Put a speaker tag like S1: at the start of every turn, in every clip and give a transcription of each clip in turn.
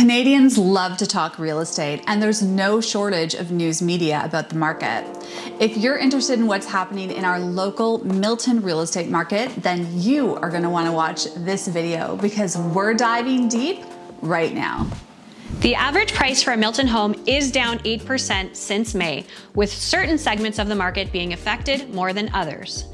S1: Canadians love to talk real estate, and there's no shortage of news media about the market. If you're interested in what's happening in our local Milton real estate market, then you are going to want to watch this video because we're diving deep right now.
S2: The average price for a Milton home is down 8% since May, with certain segments of the market being affected more than others.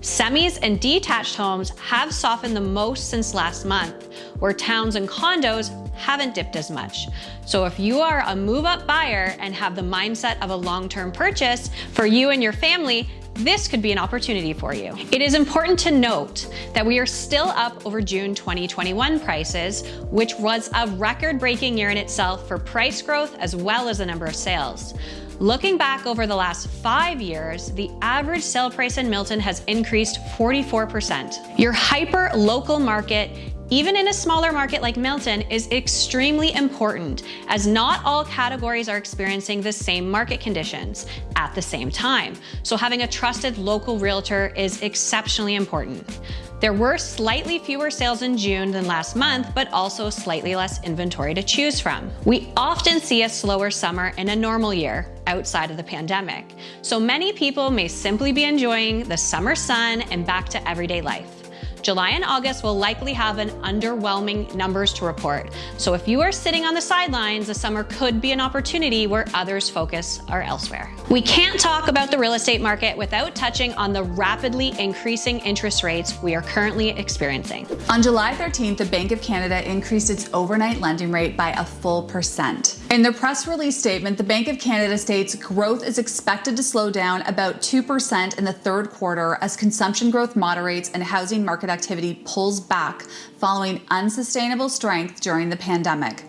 S2: Semis and detached homes have softened the most since last month, where towns and condos haven't dipped as much. So if you are a move up buyer and have the mindset of a long-term purchase for you and your family, this could be an opportunity for you. It is important to note that we are still up over June 2021 prices, which was a record breaking year in itself for price growth as well as the number of sales. Looking back over the last five years, the average sale price in Milton has increased 44%. Your hyper local market even in a smaller market like Milton, is extremely important as not all categories are experiencing the same market conditions at the same time. So having a trusted local realtor is exceptionally important. There were slightly fewer sales in June than last month, but also slightly less inventory to choose from. We often see a slower summer in a normal year outside of the pandemic. So many people may simply be enjoying the summer sun and back to everyday life. July and August will likely have an underwhelming numbers to report. So if you are sitting on the sidelines, the summer could be an opportunity where others focus are elsewhere. We can't talk about the real estate market without touching on the rapidly increasing interest rates we are currently experiencing.
S1: On July 13th, the Bank of Canada increased its overnight lending rate by a full percent. In the press release statement, the Bank of Canada states growth is expected to slow down about 2% in the third quarter as consumption growth moderates and housing market activity pulls back following unsustainable strength during the pandemic.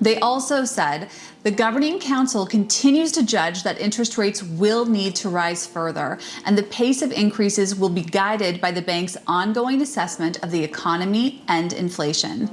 S1: They also said the governing council continues to judge that interest rates will need to rise further, and the pace of increases will be guided by the bank's ongoing assessment of the economy and inflation.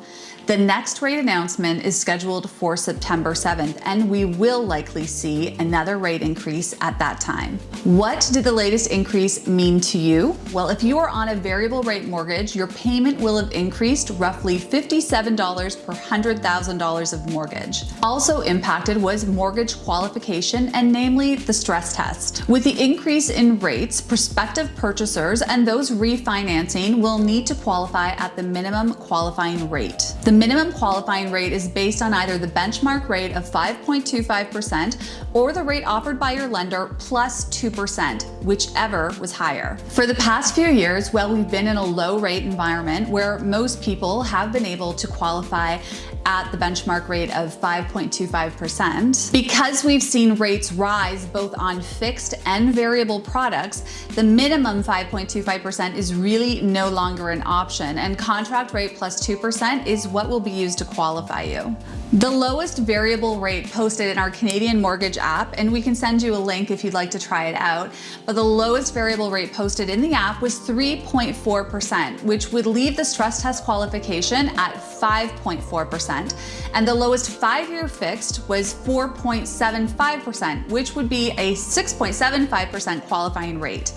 S1: The next rate announcement is scheduled for September 7th, and we will likely see another rate increase at that time. What did the latest increase mean to you? Well, if you are on a variable rate mortgage, your payment will have increased roughly $57 per $100,000 of mortgage. Also impacted was mortgage qualification and namely the stress test. With the increase in rates, prospective purchasers and those refinancing will need to qualify at the minimum qualifying rate. The minimum qualifying rate is based on either the benchmark rate of 5.25% or the rate offered by your lender plus 2%, whichever was higher. For the past few years, well, we've been in a low rate environment where most people have been able to qualify at the benchmark rate of 5.25%. Because we've seen rates rise both on fixed and variable products, the minimum 5.25% is really no longer an option and contract rate plus 2% is what will be used to qualify you. The lowest variable rate posted in our Canadian mortgage app, and we can send you a link if you'd like to try it out, but the lowest variable rate posted in the app was 3.4%, which would leave the stress test qualification at 5.4%. And the lowest five-year fixed was 4.75%, which would be a 6.75% qualifying rate.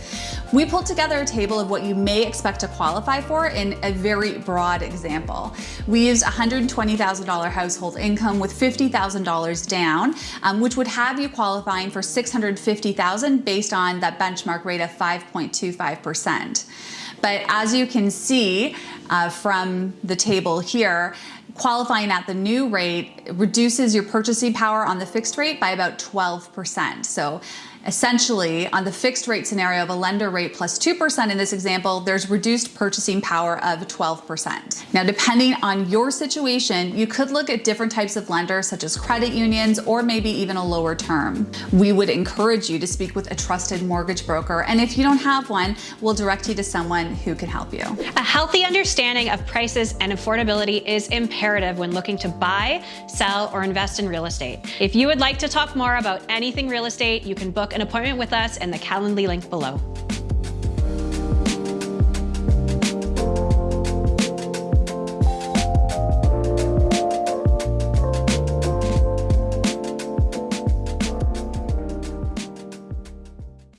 S1: We pulled together a table of what you may expect to qualify for in a very broad example. We used $120,000 household income with $50,000 down, um, which would have you qualifying for $650,000 based on that benchmark rate of 5.25%. But as you can see uh, from the table here, qualifying at the new rate reduces your purchasing power on the fixed rate by about 12%. So Essentially, on the fixed rate scenario of a lender rate plus 2% in this example, there's reduced purchasing power of 12%. Now, depending on your situation, you could look at different types of lenders such as credit unions or maybe even a lower term. We would encourage you to speak with a trusted mortgage broker. And if you don't have one, we'll direct you to someone who can help you.
S2: A healthy understanding of prices and affordability is imperative when looking to buy, sell, or invest in real estate. If you would like to talk more about anything real estate, you can book book an appointment with us in the Calendly link below.